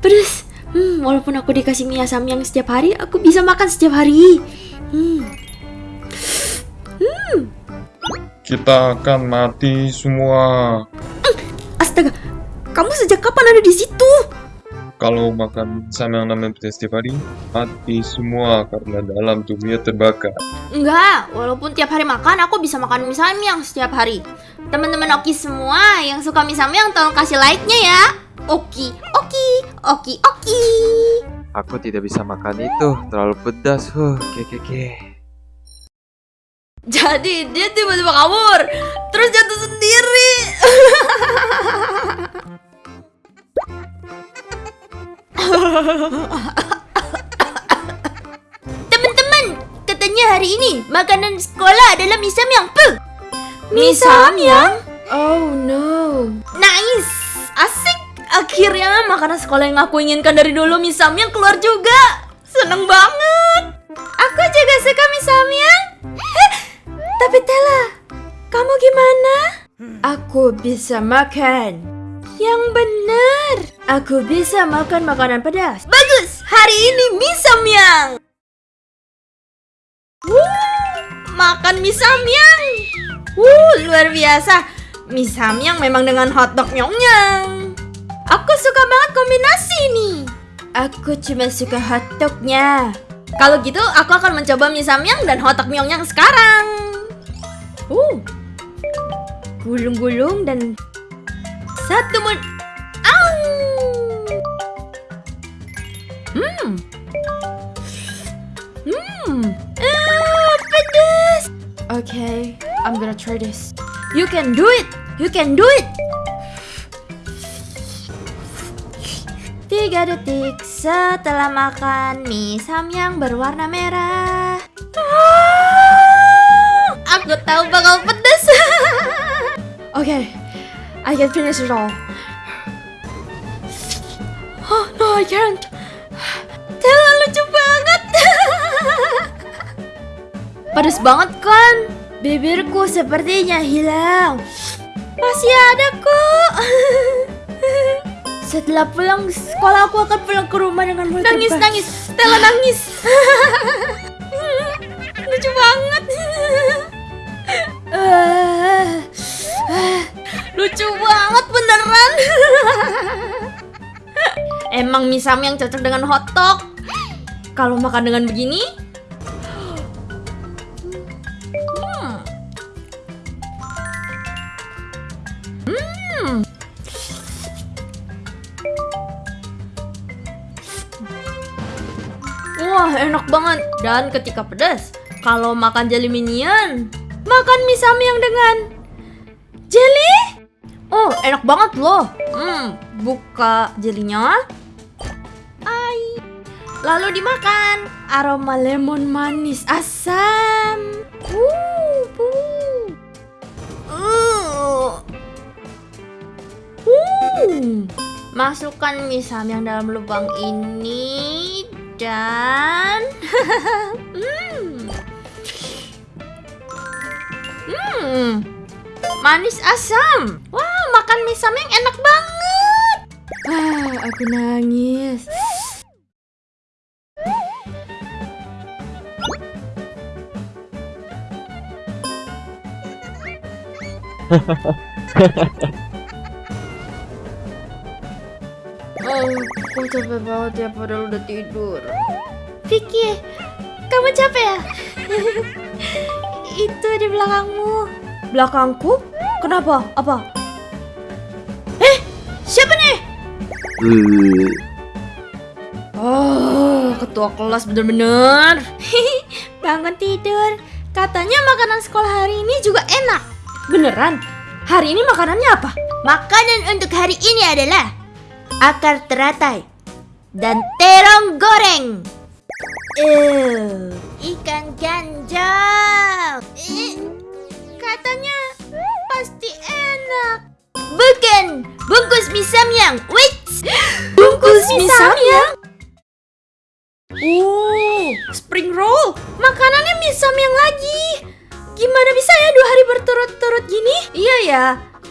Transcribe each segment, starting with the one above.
pedes. Hmm, walaupun aku dikasih mie samyang setiap hari, aku bisa makan setiap hari. Hmm. Kita akan mati semua. Astaga, kamu sejak kapan ada di situ? Kalau makan sama yang namanya pedas setiap hari, mati semua karena dalam tubuhnya terbakar. Enggak, walaupun tiap hari makan, aku bisa makan mie samyang setiap hari. Teman-teman Oki semua yang suka mie samyang tolong kasih like-nya ya. Oki, Oki, Oki. Aku tidak bisa makan itu, terlalu pedas. Huh, kekeke. Jadi dia tiba-tiba kabur, terus jatuh sendiri. Teman-teman, katanya hari ini makanan sekolah adalah mie samyang. Puh. Mie samyang? Oh no. Nice. Akhirnya makanan sekolah yang aku inginkan dari dulu mie samyang keluar juga. Seneng banget. Aku juga suka. Eh, tapi Tela, kamu gimana? Aku bisa makan. Yang benar. Aku bisa makan makanan pedas. Bagus. Hari ini mie samyang. Wuh, makan mie samyang. Wuh, luar biasa. Mie samyang memang dengan hotdog nyong-nyong. Aku suka banget kombinasi ini. Aku cuma suka hotdognya. Kalau gitu, aku akan mencoba mie samyang dan hotdog nyong-nyong sekarang. Uh, gulung-gulung dan satu mun. Au! Hmm. Hmm. Ah, pedas. Okay, I'm gonna try this. You can do it. You can do it. Tiga detik setelah makan mie samyang berwarna merah. Ah, aku tahu bakal pedas. okay, I can finish it all. Oh no, I can't. Tela lucu banget. Pedes banget kan? Bibirku sepertinya hilang. Masih ada kok. Setelah pulang sekolah aku akan pulang ke rumah dengan mulut Nangis, terbang. nangis. Stella nangis. lucu banget. lucu banget beneran. Emang mie samyang cocok dengan hotdog. Kalau makan dengan begini, Wah, enak banget. Dan ketika pedas, kalau makan jelly minion, makan mie samyang dengan jelly? Oh, enak banget loh. Hmm, buka jelinya. Ai. Lalu dimakan. Aroma lemon manis asam. Uh, uh. Uh. Uh. Masukkan mie samyang dalam lubang ini dan hmm. Hmm. Manis asam. Wah, makan mie samyang enak banget. Ah, aku nangis. Oh, aku capek banget ya padahal udah tidur. Vicky, kamu capek ya? Itu di belakangmu. Belakangku? Kenapa? Apa? Eh, siapa nih? Oh, ketua kelas bener-bener. Bangun tidur. Katanya makanan sekolah hari ini juga enak. Beneran? Hari ini makanannya apa? Makanan untuk hari ini adalah akar teratai dan terong goreng. Eh, ikan ganjal. Eh, katanya pasti enak. Bukan, bungkus mie samyang. Wait, bungkus mie samyang? Oh, spring roll. Makanannya mie samyang lagi. Gimana bisa ya dua hari berturut-turut gini? Iya ya,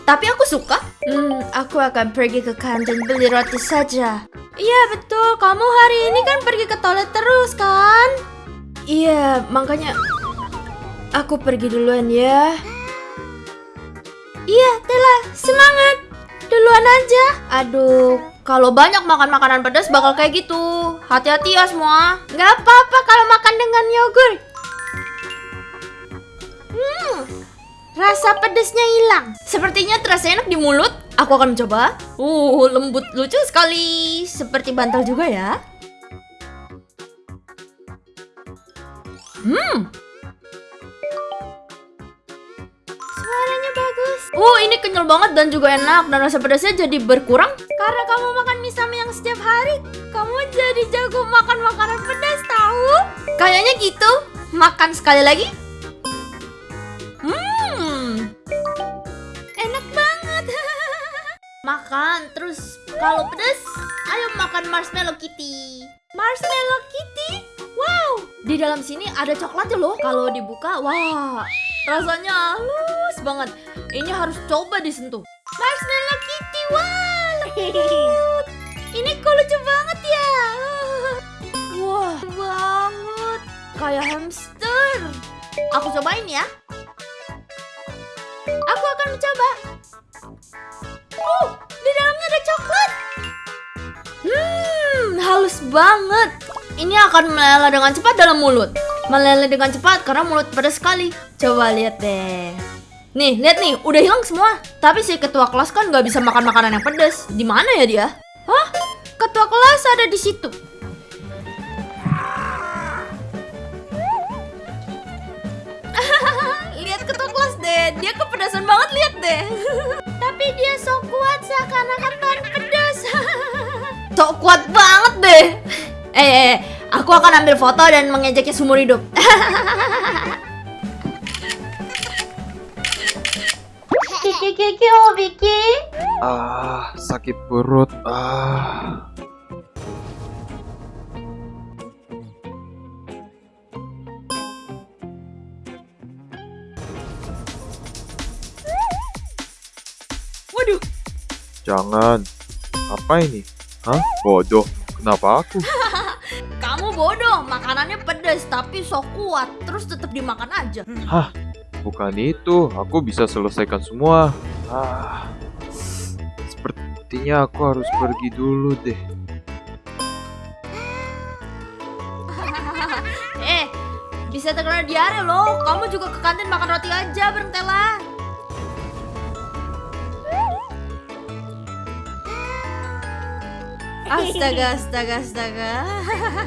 tapi aku suka. Hmm, aku akan pergi ke kantin beli roti saja. Iya betul, kamu hari ini kan pergi ke toilet terus kan? Iya, makanya aku pergi duluan ya. Iya, Tela, semangat. Duluan aja. Aduh, kalau banyak makan makanan pedas bakal kayak gitu. Hati-hati ya semua. Nggak apa-apa kalau makan dengan yogurt. Hmm, rasa pedesnya hilang. Sepertinya terasa enak di mulut. Aku akan mencoba. Uh, lembut lucu sekali. Seperti bantal juga ya. Hmm. Suaranya bagus. Oh, ini kenyal banget dan juga enak dan rasa pedasnya jadi berkurang karena kamu makan mie yang setiap hari. Kamu jadi jago makan makanan pedas tahu? Kayaknya gitu. Makan sekali lagi. Makan terus kalau pedas, ayo makan marshmallow kitty. Marshmallow kitty? Wow, di dalam sini ada coklatnya loh. Kalau dibuka, wah, rasanya halus banget. Ini harus coba disentuh. Marshmallow Kitty, lembut. Ini kok lucu banget ya. Wah, banget. Kayak hamster. Aku cobain ya. Aku akan mencoba. Banget. Ini akan meleleh dengan cepat dalam mulut. Meleleh dengan cepat karena mulut pedas sekali. Coba lihat deh. Nih, lihat nih, udah hilang semua. Tapi si ketua kelas kan nggak bisa makan makanan yang pedas. Di mana ya dia? Hah? Ketua kelas ada di situ. lihat ketua kelas deh, dia kepedasan banget lihat deh. Tapi dia so kuat seakan-akan kan pedas. Sok kuat banget deh. Eh, eh, eh, aku akan ambil foto dan mengejaknya seumur hidup. Kiki Kiki oh Vicky. Ah, sakit perut. Ah. Waduh, Jangan. Apa ini? Hah? Bodoh. Kenapa aku? kamu bodoh. Makanannya pedas tapi so kuat. Terus tetap dimakan aja. Hah? Bukan itu. Aku bisa selesaikan semua. Ah. Sepertinya aku harus pergi dulu deh. eh, bisa terkena diare loh. Kamu juga ke kantin makan roti aja bareng Astaga, astaga, astaga.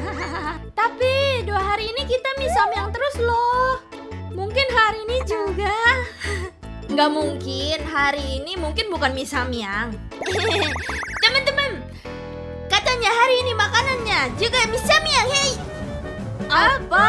Tapi dua hari ini kita mie yang terus loh. Mungkin hari ini juga. Nggak mungkin, hari ini mungkin bukan mie samyang. Teman-teman, katanya hari ini makanannya juga mie samyang, hei. Apa?